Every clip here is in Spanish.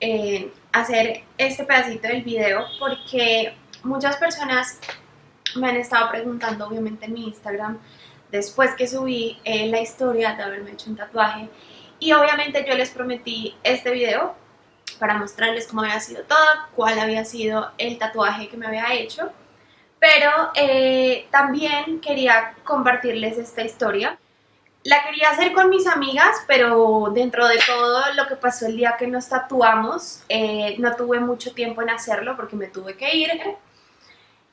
eh, hacer este pedacito del video porque muchas personas me han estado preguntando, obviamente en mi Instagram, después que subí eh, la historia de haberme hecho un tatuaje y obviamente yo les prometí este video para mostrarles cómo había sido todo, cuál había sido el tatuaje que me había hecho pero eh, también quería compartirles esta historia. La quería hacer con mis amigas, pero dentro de todo lo que pasó el día que nos tatuamos, eh, no tuve mucho tiempo en hacerlo porque me tuve que ir.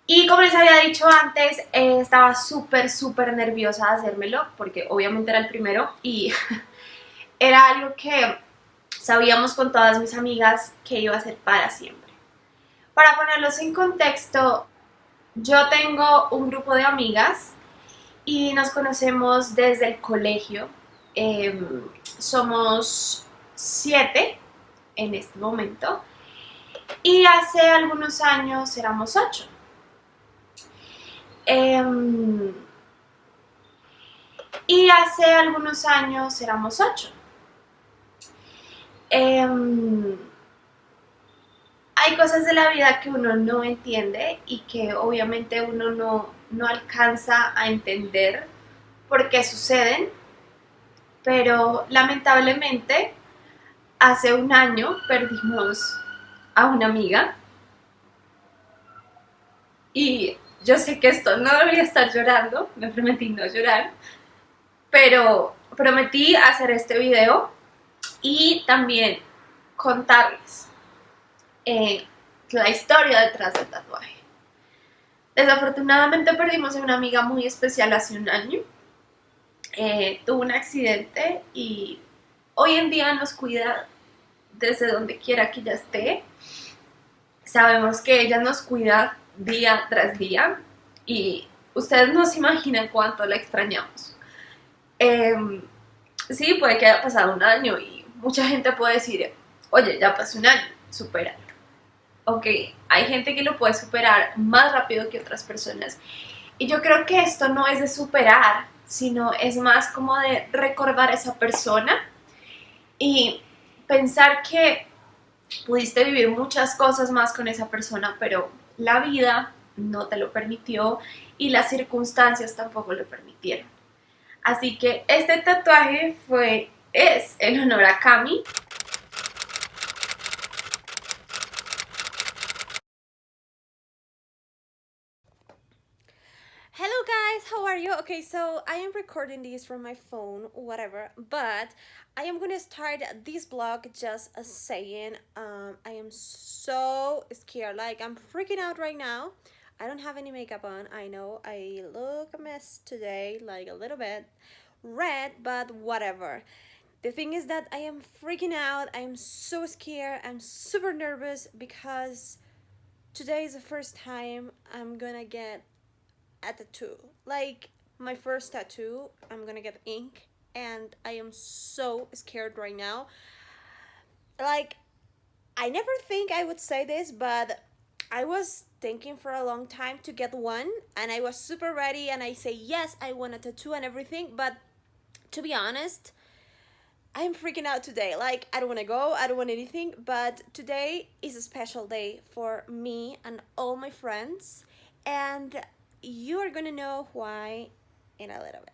Y como les había dicho antes, eh, estaba súper, súper nerviosa de hacérmelo, porque obviamente era el primero y era algo que sabíamos con todas mis amigas que iba a ser para siempre. Para ponerlos en contexto, yo tengo un grupo de amigas y nos conocemos desde el colegio. Em, somos siete en este momento y hace algunos años éramos ocho. Em, y hace algunos años éramos ocho. Em, hay cosas de la vida que uno no entiende y que obviamente uno no, no alcanza a entender por qué suceden, pero lamentablemente hace un año perdimos a una amiga y yo sé que esto no debería estar llorando, me prometí no llorar, pero prometí hacer este video y también contarles eh, la historia detrás del tatuaje. Desafortunadamente perdimos a una amiga muy especial hace un año. Eh, tuvo un accidente y hoy en día nos cuida desde donde quiera que ella esté. Sabemos que ella nos cuida día tras día y ustedes no se imaginan cuánto la extrañamos. Em, sí, puede que haya pasado un año y mucha gente puede decir, oye, ya pasó un año, supera ok, hay gente que lo puede superar más rápido que otras personas. Y yo creo que esto no es de superar, sino es más como de recordar a esa persona y pensar que pudiste vivir muchas cosas más con esa persona, pero la vida no te lo permitió y las circunstancias tampoco lo permitieron. Así que este tatuaje fue, es en honor a Cami. Are you? Okay, so I am recording this from my phone, whatever, but I am gonna start this vlog just saying um, I am so scared, like I'm freaking out right now. I don't have any makeup on, I know I look a mess today, like a little bit red, but whatever. The thing is that I am freaking out, I am so scared, I'm super nervous because today is the first time I'm gonna get at a tattoo. Like my first tattoo, I'm gonna get ink and I am so scared right now. Like, I never think I would say this, but I was thinking for a long time to get one and I was super ready and I say yes, I want a tattoo and everything, but to be honest, I'm freaking out today. Like, I don't want to go, I don't want anything, but today is a special day for me and all my friends. And you are going to know why in a little bit.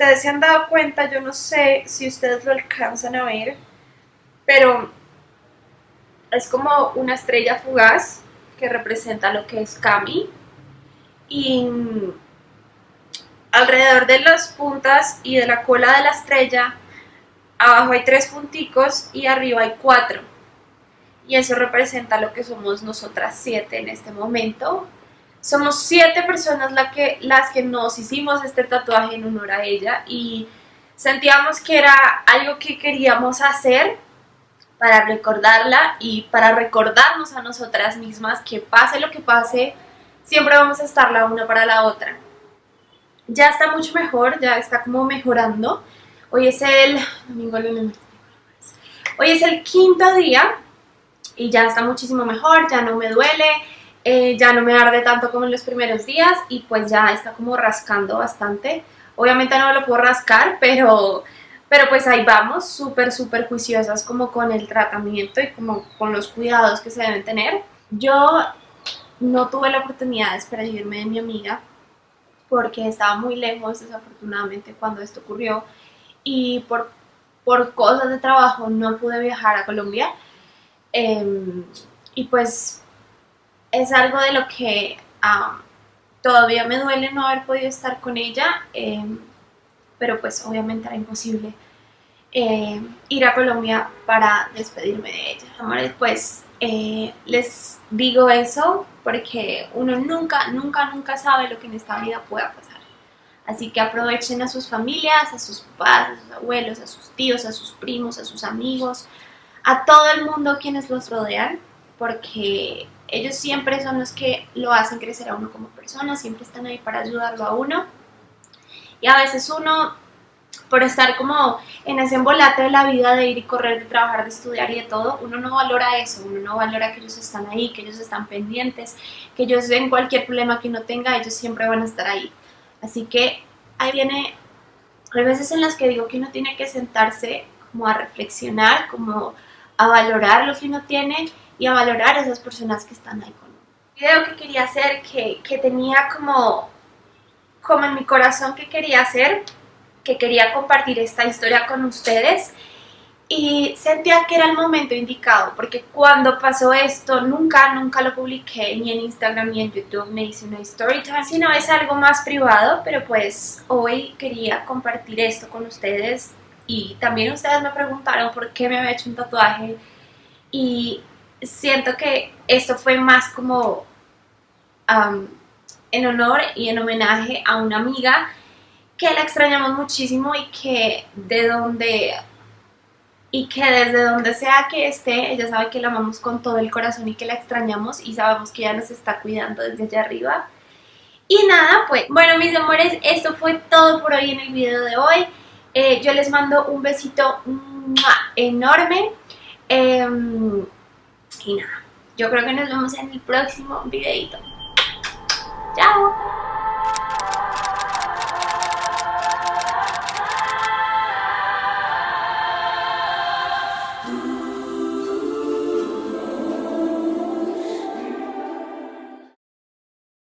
Ustedes se han dado cuenta, yo no sé si ustedes lo alcanzan a ver, pero es como una estrella fugaz que representa lo que es Kami. Y alrededor de las puntas y de la cola de la estrella, abajo hay tres punticos y arriba hay cuatro. Y eso representa lo que somos nosotras siete en este momento. Somos siete personas la que, las que nos hicimos este tatuaje en honor a ella y sentíamos que era algo que queríamos hacer para recordarla y para recordarnos a nosotras mismas que pase lo que pase, siempre vamos a estar la una para la otra. Ya está mucho mejor, ya está como mejorando. Hoy es el domingo, Hoy es el quinto día y ya está muchísimo mejor, ya no me duele, eh, ya no me arde tanto como en los primeros días y pues ya está como rascando bastante. Obviamente no lo puedo rascar, pero pero pues ahí vamos, súper, súper juiciosas como con el tratamiento y como con los cuidados que se deben tener. Yo no tuve la oportunidad de despedirme de mi amiga porque estaba muy lejos desafortunadamente cuando esto ocurrió y por, por cosas de trabajo no pude viajar a Colombia em, y pues es algo de lo que todavía me duele no haber podido estar con ella. Em, pero pues obviamente era imposible eh, ir a Colombia para despedirme de ella. Amores, pues eh, les digo eso porque uno nunca, nunca, nunca sabe lo que en esta vida pueda pasar. Así que aprovechen a sus familias, a sus papás, a sus abuelos, a sus tíos, a sus primos, a sus amigos, a todo el mundo quienes los rodean, porque ellos siempre son los que lo hacen crecer a uno como persona, siempre están ahí para ayudarlo a uno. Y a veces uno, por estar como en ese embolate de la vida de ir y correr, de trabajar, de estudiar y de todo, uno no valora eso, uno no valora que ellos están ahí, que ellos están pendientes, que ellos en cualquier problema que uno tenga, ellos siempre van a estar ahí. Así que ahí viene, hay veces en las que digo que uno tiene que sentarse como a reflexionar, como a valorar lo que uno tiene y a valorar a esas personas que están ahí con video que quería hacer, que, que tenía como como en mi corazón que quería hacer, que quería compartir esta historia con ustedes y sentía que era el momento indicado porque cuando pasó esto nunca, nunca lo publiqué ni en Instagram ni en YouTube, me hice una story time, sino es algo más privado, pero pues hoy quería compartir esto con ustedes y también ustedes me preguntaron por qué me había hecho un tatuaje y siento que esto fue más como en honor y en homenaje a una amiga que la extrañamos muchísimo y que de donde y que desde donde sea que esté, ella sabe que la amamos con todo el corazón y que la extrañamos y sabemos que ella nos está cuidando desde allá arriba. Y nada, pues, bueno mis amores, esto fue todo por hoy en el video de hoy. Eh, yo les mando un besito enorme. Em, y nada, yo creo que nos vemos en el próximo videito. Chao.